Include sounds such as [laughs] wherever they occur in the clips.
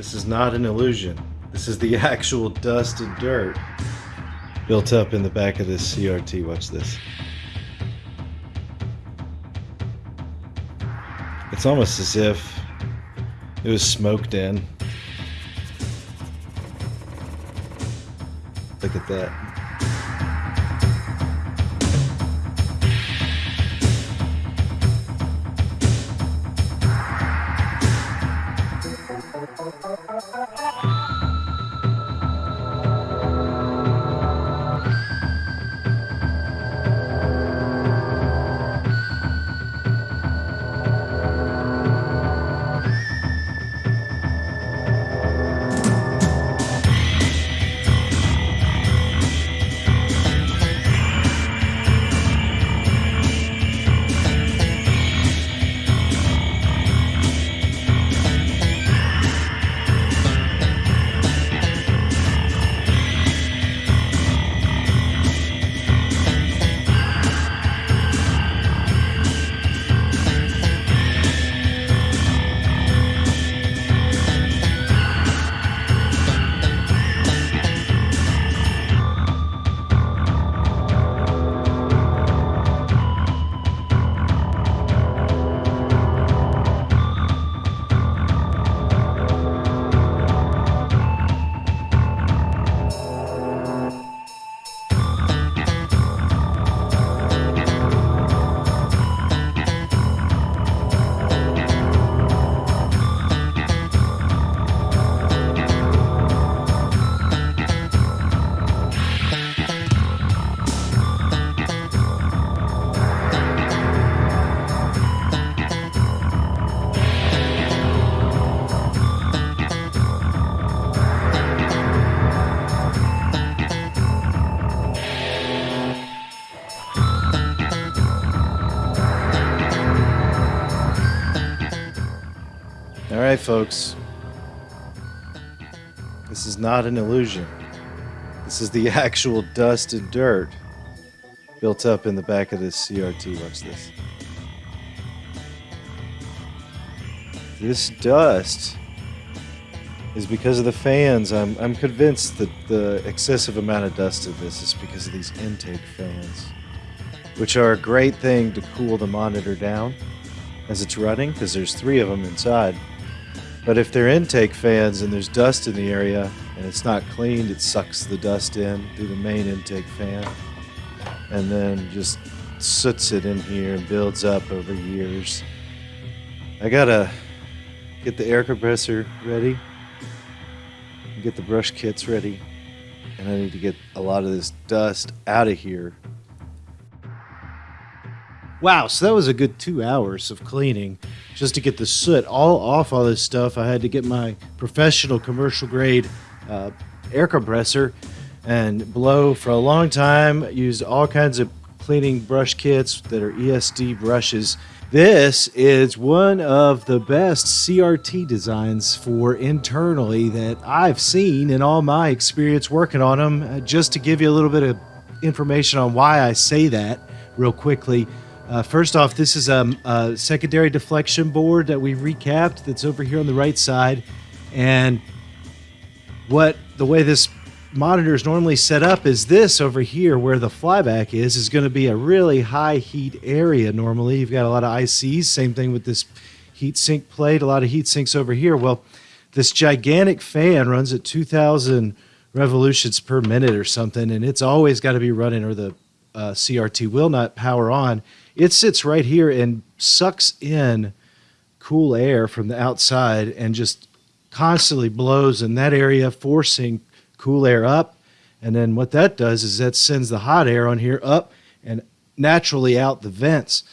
This is not an illusion. This is the [laughs] actual dust and dirt built up in the back of this CRT. Watch this. It's almost as if it was smoked in. Look at that. Right, folks. This is not an illusion. This is the [laughs] actual dust and dirt built up in the back of this CRT. Watch this. This dust is because of the fans. I'm, I'm convinced that the excessive amount of dust in this is because of these intake fans, which are a great thing to cool the monitor down as it's running because there's three of them inside. But if they're intake fans and there's dust in the area and it's not cleaned, it sucks the dust in through the main intake fan and then just soots it in here and builds up over years. I gotta get the air compressor ready, get the brush kits ready, and I need to get a lot of this dust out of here Wow, so that was a good two hours of cleaning just to get the soot all off all this stuff. I had to get my professional commercial grade uh, air compressor and blow for a long time. Used all kinds of cleaning brush kits that are ESD brushes. This is one of the best CRT designs for internally that I've seen in all my experience working on them. Uh, just to give you a little bit of information on why I say that real quickly. Uh, first off, this is a, secondary deflection board that we recapped that's over here on the right side. And what the way this monitor is normally set up is this over here where the flyback is, is going to be a really high heat area normally. You've got a lot of ICs, same thing with this heat sink plate, a lot of heat sinks over here. Well, this gigantic fan runs at 2,000 revolutions per minute or something, and it's always got to be running or the uh, CRT will not power on. It sits right here and sucks in cool air from the outside and just constantly blows in that area, forcing cool air up. And then what that does is that sends the hot air on here up and naturally out the vents.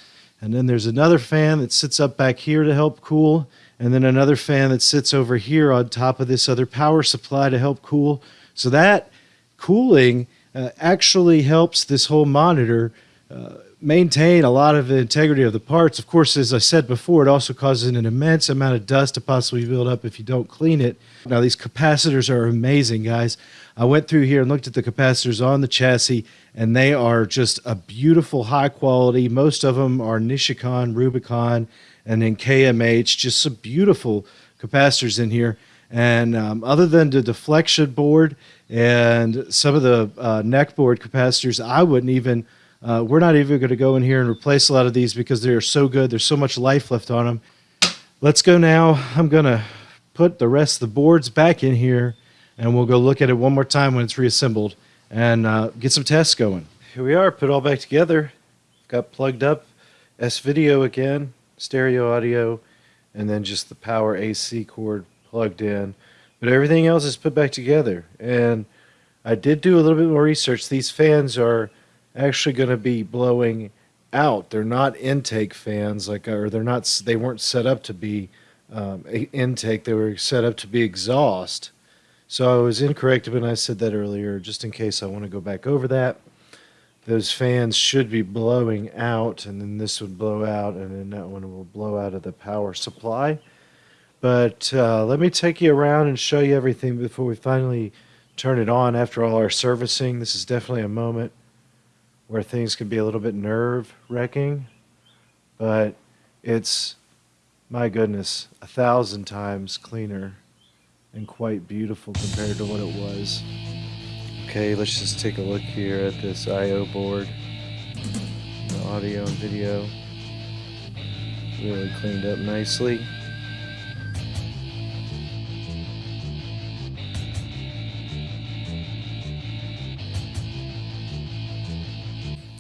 And then there's another fan that sits up back here to help cool. And then another fan that sits over here on top of this other power supply to help cool. So that cooling uh, actually helps this whole monitor uh, maintain a lot of the integrity of the parts. Of course, as I said before, it also causes an immense amount of dust to possibly build up if you don't clean it. Now, these capacitors are amazing, guys. I went through here and looked at the capacitors on the chassis, and they are just a beautiful, high quality. Most of them are Nichicon, Rubycon, and then KMH, just some beautiful capacitors in here. And um, other than the deflection board and some of the uh, neck board capacitors, I wouldn't even. Uh, we're not even going to go in here and replace a lot of these because they are so good. There's so much life left on them. Let's go now. I'm going to put the rest of the boards back in here and we'll go look at it one more time when it's reassembled and uh, get some tests going. Here we are, put all back together. Got plugged up, S video again, stereo audio, and then just the power AC cord plugged in. But everything else is put back together. And I did do a little bit more research. These fans are actually going to be blowing out. They're not intake fans, like, or they're not. They weren't set up to be um, intake. They were set up to be exhaust. So I was incorrect when I said that earlier. Just in case I want to go back over that, those fans should be blowing out, and then this would blow out, and then that one will blow out of the power supply. But uh, let me take you around and show you everything before we finally turn it on after all our servicing. This is definitely a moment where things can be a little bit nerve wracking, but it's, my goodness, a thousand times cleaner and quite beautiful compared to what it was. Okay, let's just take a look here at this I.O. board. The audio and video really cleaned up nicely.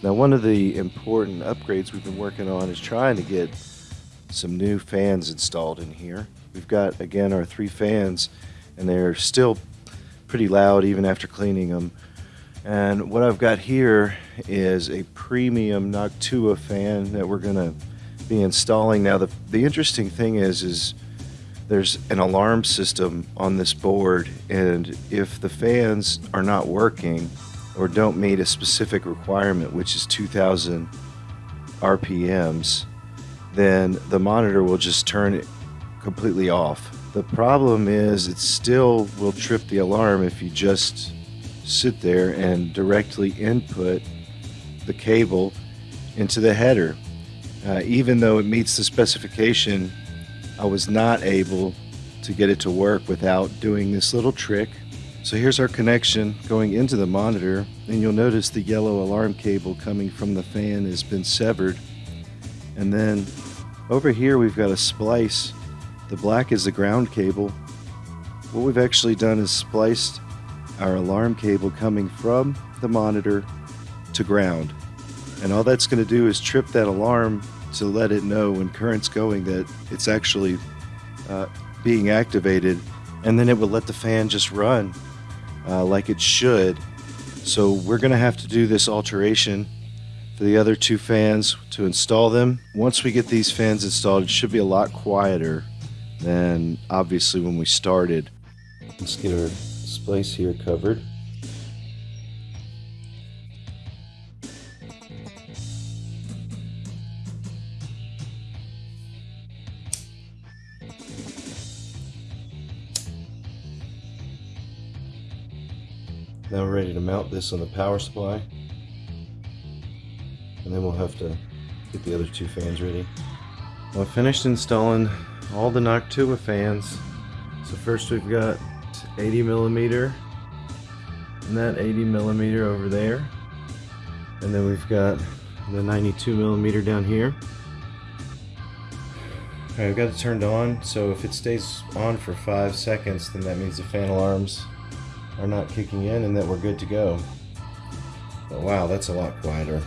Now one of the important upgrades we've been working on is trying to get some new fans installed in here. We've got, again, our three fans, and they're still pretty loud even after cleaning them. And what I've got here is a premium Noctua fan that we're going to be installing. Now, the, the interesting thing is, is there's an alarm system on this board, and if the fans are not working, or don't meet a specific requirement, which is 2000 RPMs, then the monitor will just turn it completely off. The problem is it still will trip the alarm if you just sit there and directly input the cable into the header. Uh, even though it meets the specification, I was not able to get it to work without doing this little trick so here's our connection going into the monitor and you'll notice the yellow alarm cable coming from the fan has been severed. And then over here we've got a splice. The black is the ground cable. What we've actually done is spliced our alarm cable coming from the monitor to ground. And all that's going to do is trip that alarm to let it know when current's going that it's actually uh, being activated and then it will let the fan just run uh, like it should. So we're going to have to do this alteration for the other two fans to install them. Once we get these fans installed, it should be a lot quieter than obviously when we started. Let's get our splice here covered. Now we're ready to mount this on the power supply. And then we'll have to get the other two fans ready. Well, I finished installing all the Noctua fans. So first we've got 80 millimeter and that 80 millimeter over there. And then we've got the 92 millimeter down here. Alright, I've got it turned on, so if it stays on for five seconds, then that means the fan alarms are not kicking in and that we're good to go. But wow, that's a lot quieter.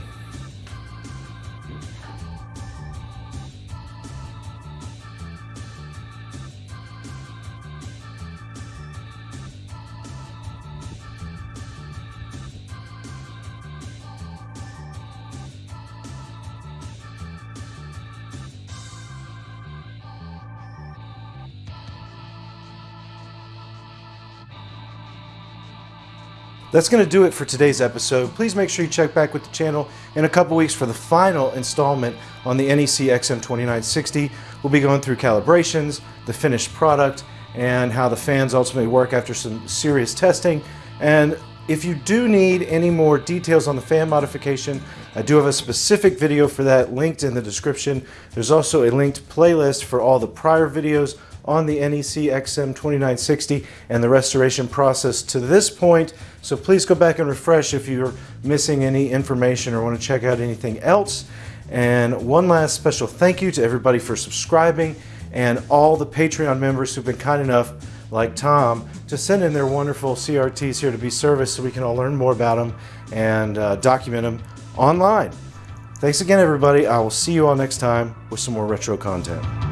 That's going to do it for today's episode. Please make sure you check back with the channel in a couple weeks for the final installment on the NEC XM2960. We'll be going through calibrations, the finished product, and how the fans ultimately work after some serious testing. And if you do need any more details on the fan modification, I do have a specific video for that linked in the description. There's also a linked playlist for all the prior videos on the NEC XM 2960 and the restoration process to this point. So please go back and refresh if you're missing any information or want to check out anything else. And one last special thank you to everybody for subscribing and all the Patreon members who've been kind enough, like Tom, to send in their wonderful CRTs here to be serviced so we can all learn more about them and uh, document them online. Thanks again, everybody. I will see you all next time with some more retro content.